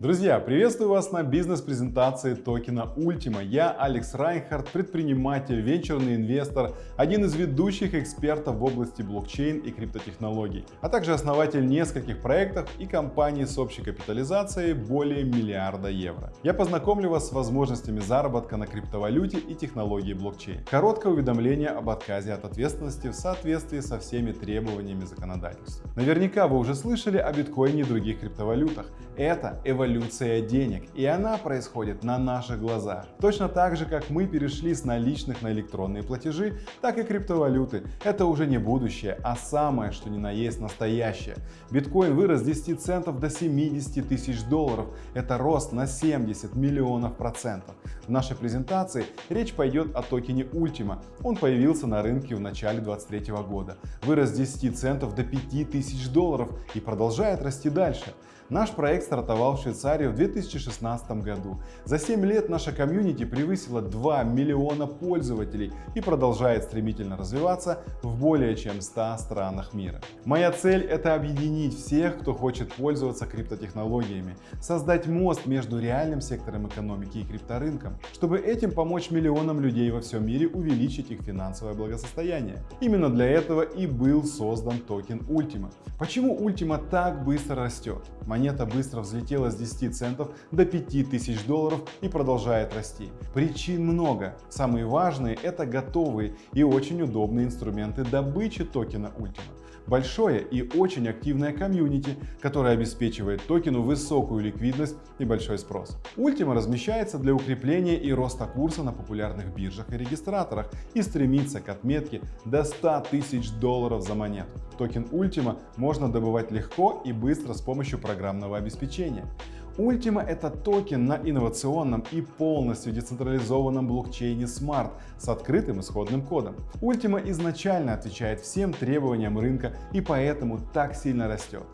Друзья, приветствую вас на бизнес-презентации токена Ultima. Я Алекс Райнхард, предприниматель, венчурный инвестор, один из ведущих экспертов в области блокчейн и криптотехнологий, а также основатель нескольких проектов и компаний с общей капитализацией более миллиарда евро. Я познакомлю вас с возможностями заработка на криптовалюте и технологии блокчейн. Короткое уведомление об отказе от ответственности в соответствии со всеми требованиями законодательства. Наверняка вы уже слышали о биткоине и других криптовалютах. Это эволюция денег, и она происходит на наших глазах. Точно так же, как мы перешли с наличных на электронные платежи, так и криптовалюты. Это уже не будущее, а самое, что ни на есть настоящее. Биткоин вырос с 10 центов до 70 тысяч долларов. Это рост на 70 миллионов процентов. В нашей презентации речь пойдет о токене Ultima. Он появился на рынке в начале 2023 года. Вырос с 10 центов до 5 тысяч долларов и продолжает расти дальше. Наш проект стартовал в Швейцарии в 2016 году. За 7 лет наша комьюнити превысила 2 миллиона пользователей и продолжает стремительно развиваться в более чем 100 странах мира. Моя цель – это объединить всех, кто хочет пользоваться криптотехнологиями, создать мост между реальным сектором экономики и крипторынком, чтобы этим помочь миллионам людей во всем мире увеличить их финансовое благосостояние. Именно для этого и был создан токен Ultima. Почему Ultima так быстро растет? Монета быстро взлетела с 10 центов до 5000 долларов и продолжает расти. Причин много. Самые важные это готовые и очень удобные инструменты добычи токена Ultima. Большое и очень активное комьюнити, которое обеспечивает токену высокую ликвидность и большой спрос. Ultima размещается для укрепления и роста курса на популярных биржах и регистраторах и стремится к отметке до 100 тысяч долларов за монету. Токен Ultima можно добывать легко и быстро с помощью программного обеспечения. Ultima — это токен на инновационном и полностью децентрализованном блокчейне Smart с открытым исходным кодом. Ultima изначально отвечает всем требованиям рынка и поэтому так сильно растет.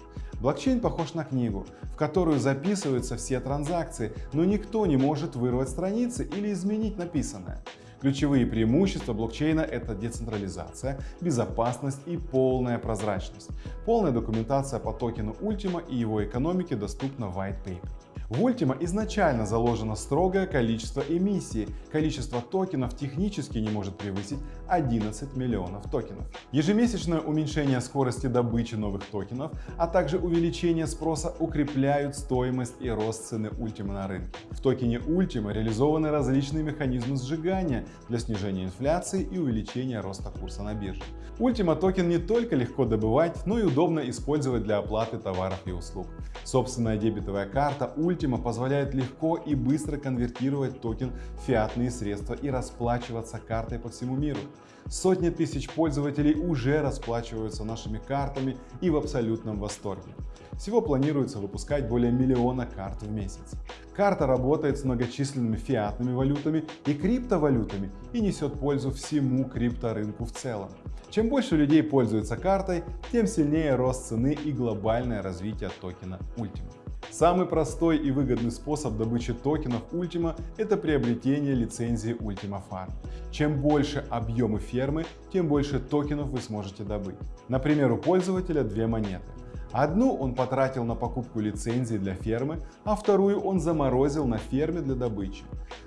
Блокчейн похож на книгу, в которую записываются все транзакции, но никто не может вырвать страницы или изменить написанное. Ключевые преимущества блокчейна – это децентрализация, безопасность и полная прозрачность. Полная документация по токену Ultima и его экономике доступна в White Paper. В Ultima изначально заложено строгое количество эмиссии. Количество токенов технически не может превысить 11 миллионов токенов. Ежемесячное уменьшение скорости добычи новых токенов, а также увеличение спроса укрепляют стоимость и рост цены Ultima на рынке. В токене Ultima реализованы различные механизмы сжигания для снижения инфляции и увеличения роста курса на бирже. Ultima токен не только легко добывать, но и удобно использовать для оплаты товаров и услуг. Собственная дебетовая карта Ultima Ultima позволяет легко и быстро конвертировать токен в фиатные средства и расплачиваться картой по всему миру. Сотни тысяч пользователей уже расплачиваются нашими картами и в абсолютном восторге. Всего планируется выпускать более миллиона карт в месяц. Карта работает с многочисленными фиатными валютами и криптовалютами и несет пользу всему крипторынку в целом. Чем больше людей пользуются картой, тем сильнее рост цены и глобальное развитие токена Ultima. Самый простой и выгодный способ добычи токенов Ultima – это приобретение лицензии Ultima Farm. Чем больше объемы фермы, тем больше токенов вы сможете добыть. Например, у пользователя две монеты. Одну он потратил на покупку лицензии для фермы, а вторую он заморозил на ферме для добычи.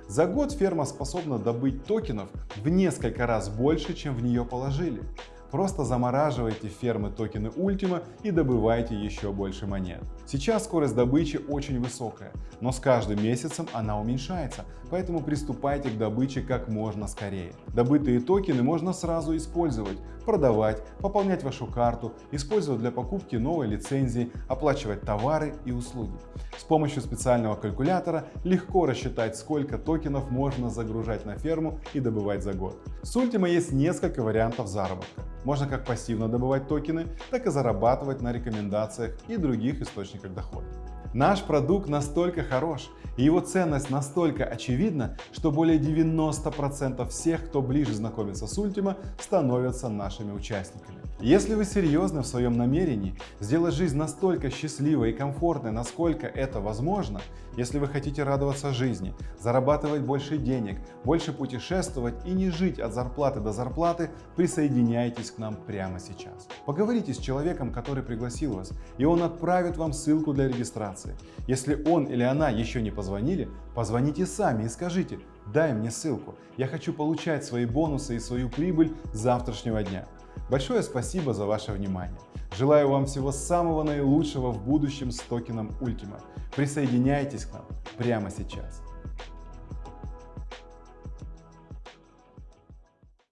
За год ферма способна добыть токенов в несколько раз больше, чем в нее положили. Просто замораживайте фермы токены Ultima и добывайте еще больше монет. Сейчас скорость добычи очень высокая, но с каждым месяцем она уменьшается, поэтому приступайте к добыче как можно скорее. Добытые токены можно сразу использовать, продавать, пополнять вашу карту, использовать для покупки новой лицензии, оплачивать товары и услуги. С помощью специального калькулятора легко рассчитать, сколько токенов можно загружать на ферму и добывать за год. С Ultima есть несколько вариантов заработка. Можно как пассивно добывать токены, так и зарабатывать на рекомендациях и других источниках дохода. Наш продукт настолько хорош и его ценность настолько очевидна, что более 90% всех, кто ближе знакомится с Ultima, становятся нашими участниками. Если вы серьезны в своем намерении сделать жизнь настолько счастливой и комфортной, насколько это возможно, если вы хотите радоваться жизни, зарабатывать больше денег, больше путешествовать и не жить от зарплаты до зарплаты, присоединяйтесь к нам прямо сейчас. Поговорите с человеком, который пригласил вас, и он отправит вам ссылку для регистрации. Если он или она еще не позвонили, позвоните сами и скажите, дай мне ссылку, я хочу получать свои бонусы и свою прибыль с завтрашнего дня. Большое спасибо за ваше внимание. Желаю вам всего самого наилучшего в будущем с токеном Ultima. Присоединяйтесь к нам прямо сейчас.